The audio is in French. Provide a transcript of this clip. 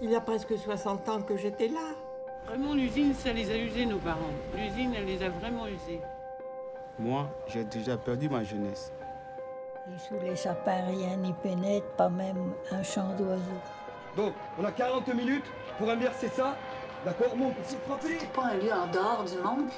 Il y a presque 60 ans que j'étais là. Vraiment, l'usine, ça les a usés, nos parents. L'usine, elle les a vraiment usés. Moi, j'ai déjà perdu ma jeunesse. Et sous les sapins, rien n'y pénètre, pas même un chant d'oiseau. Donc, on a 40 minutes pour inverser ça? D'accord Mon petit frappé pas un lieu en dehors du monde